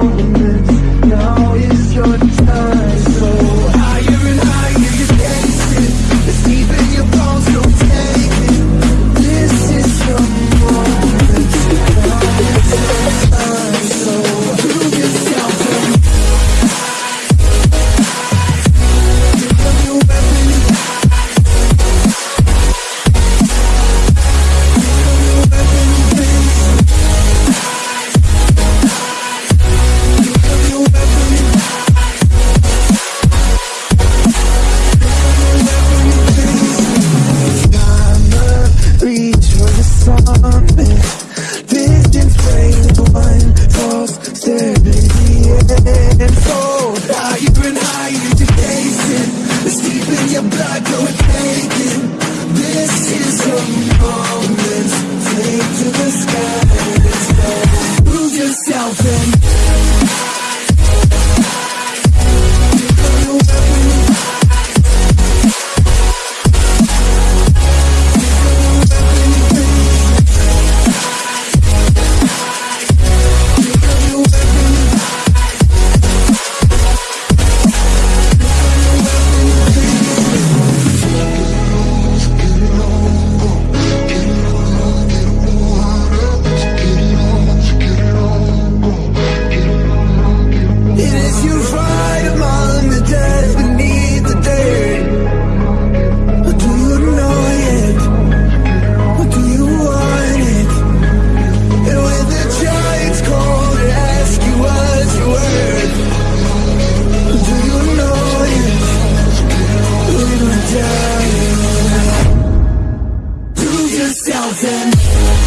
on am This is a moment, take to the sky. yourselves in.